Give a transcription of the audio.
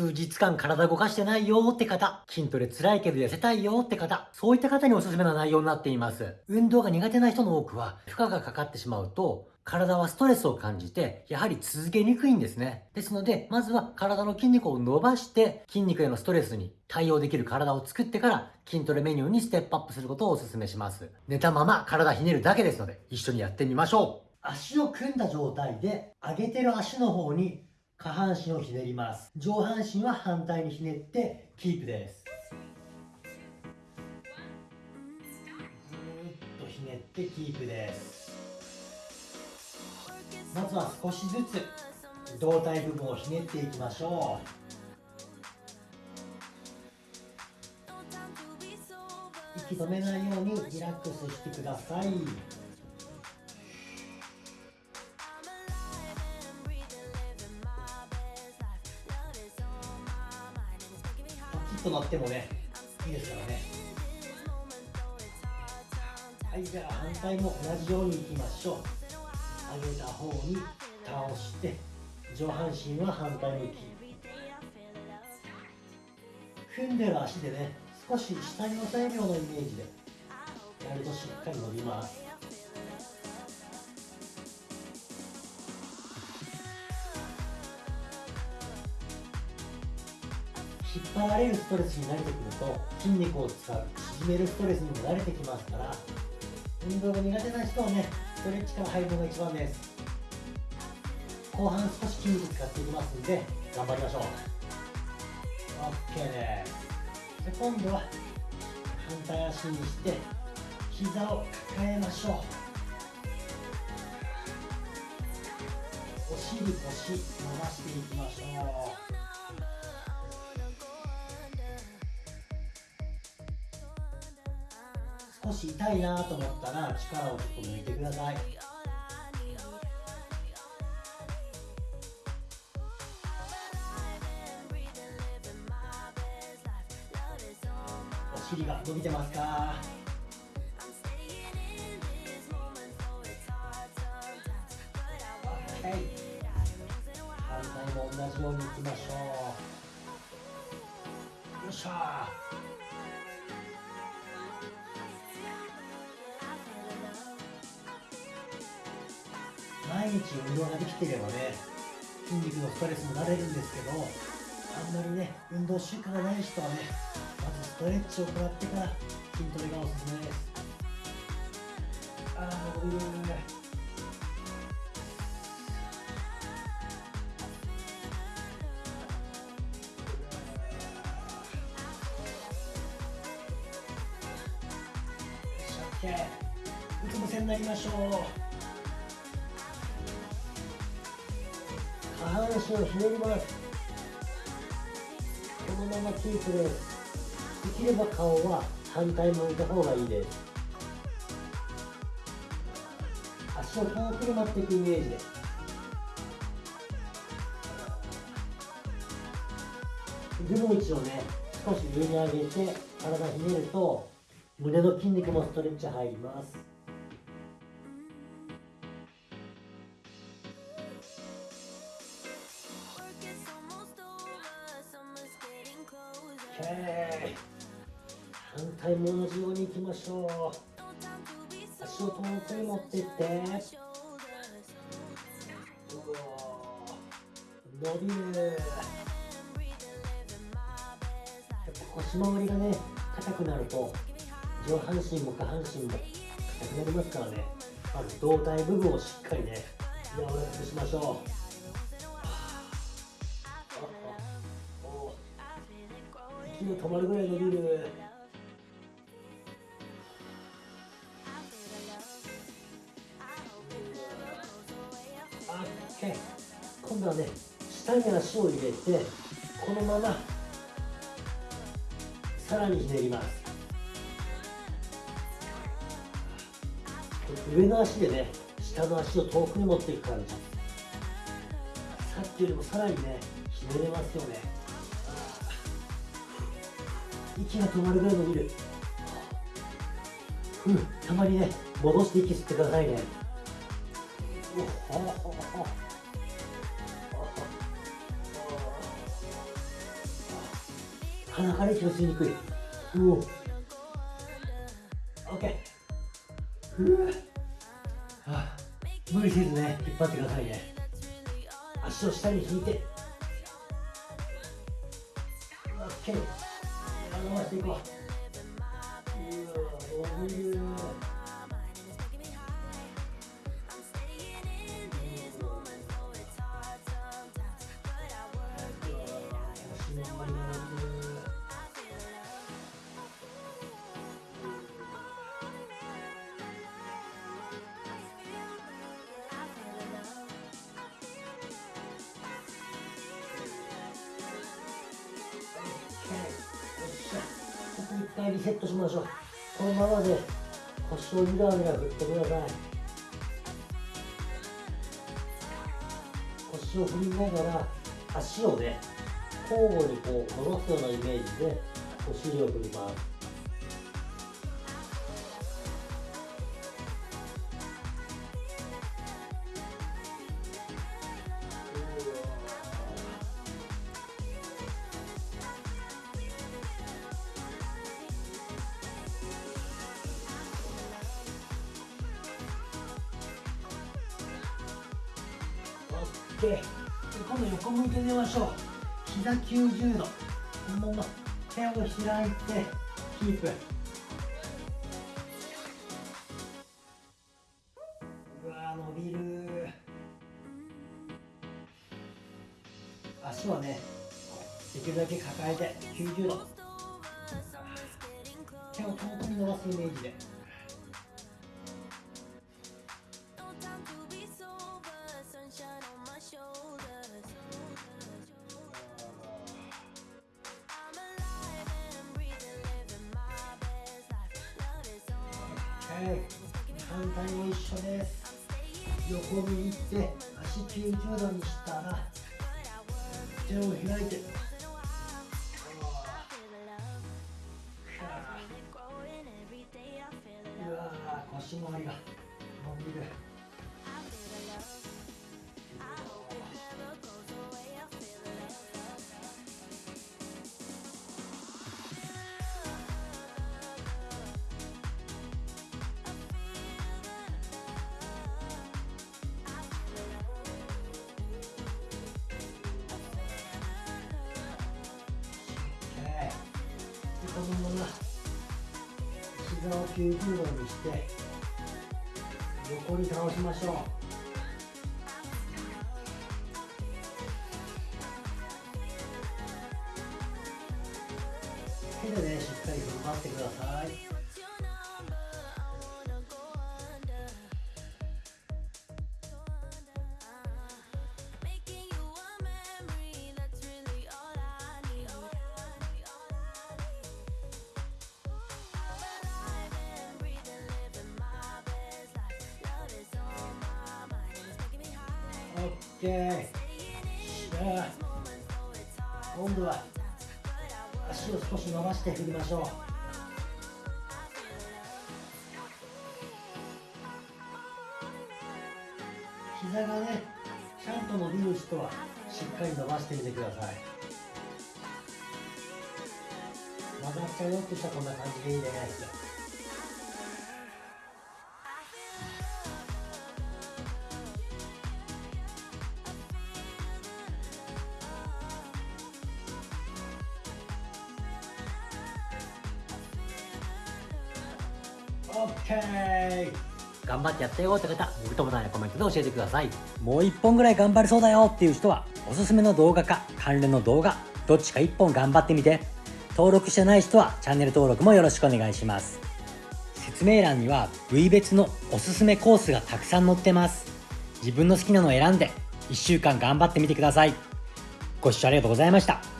数日間体動かしてないよって方、筋トレ辛いけど痩せたいよって方、そういった方におすすめな内容になっています。運動が苦手な人の多くは、負荷がかかってしまうと、体はストレスを感じて、やはり続けにくいんですね。ですので、まずは体の筋肉を伸ばして、筋肉へのストレスに対応できる体を作ってから、筋トレメニューにステップアップすることをお勧めします。寝たまま体ひねるだけですので、一緒にやってみましょう。足を組んだ状態で、上げてる足の方に下半身をひねります。上半身は反対にひねって、キープです。ずーっとひねってキープです。まずは少しずつ胴体部分をひねっていきましょう息止めないようにリラックスしてくださいッと乗ってもねいいですからね。はいじゃあ反対も同じようにいきましょう。上げた方に倒して上半身は反対向き。踏んでる足でね少し下に押さえるようなイメージでやるとしっかり伸びます。引っ張られるストレスに慣れてくると筋肉を使う縮めるストレスにも慣れてきますから運動が苦手な人はねストレッチから入るのが一番です。後半少し筋肉使っていきますんで頑張りましょう。OK です。で今度は反対足にして膝を抱えましょう。お尻腰伸ばしていきましょう。少し痛いなと思ったら力をちょっと抜いてください。お尻が伸びてますか？はい。反対も同じようにいきましょう。よっしゃ毎日運動ができていればね筋肉のストレスもなれるんですけどあんまりね運動習慣がない人はねまずストレッチを行ってから筋トレがおすすめです。ああ伸びるうつ伏せになりましょう。下半身をひねりますこのままキープですできれば顔は反対向いた方がいいです。足を遠くに持っていくイメージです。腕の位置をね少し上に上げて体ひねると胸の筋肉もストレッチ入ります。反対も同じようにいきましょう。足を遠くに持っていって。伸びる腰回りがね硬くなると上半身も下半身も硬くなりますからね。まず胴体部分をしっかりね柔らかくしましょう。息が止まるぐらい伸びる今度はね下に足を入れてこのままさらにひねります。上の足でね下の足を遠くに持っていく感じ。さっきよりもさらにねひねれますよね。息が止まるぐらい伸びるうたまにね戻して息吸ってくださいね。鼻から息を吸いにくい。う。お OK ふう。はあ無理せずね引っ張ってくださいね。足を下に引いて。OK 伸ばしていこう。うわ伸びる回リセットしましょう。このままで腰をゆらゆら振ってください。腰を振りながら足をね交互にこう戻すようなイメージでお尻を振ります。で今度横向いて寝ましょう。膝90度。このまま。手を開いてキープ。うわ伸びる。足はねできるだけ抱えて90度。手を遠くに伸ばすイメージで。反対も一緒です。横に行って足90度にしたら手を開いて。うわ腰回りが。膝を90度にして横に倒しましょう。手でねしっかり踏ん張ってください。OK さあ今度は足を少し伸ばして振りましょう。膝がねちゃんと伸びる人はしっかり伸ばしてみてください。曲がっちゃうよってしたらこんな感じでいいで OK! 頑張ってやったよって方、グッドボタンやコメントで教えてください。もう一本ぐらい頑張れそうだよっていう人は、おすすめの動画か関連の動画、どっちか一本頑張ってみて。登録してない人はチャンネル登録もよろしくお願いします。説明欄には部位別のおすすめコースがたくさん載ってます。自分の好きなのを選んで、1週間頑張ってみてください。ご視聴ありがとうございました。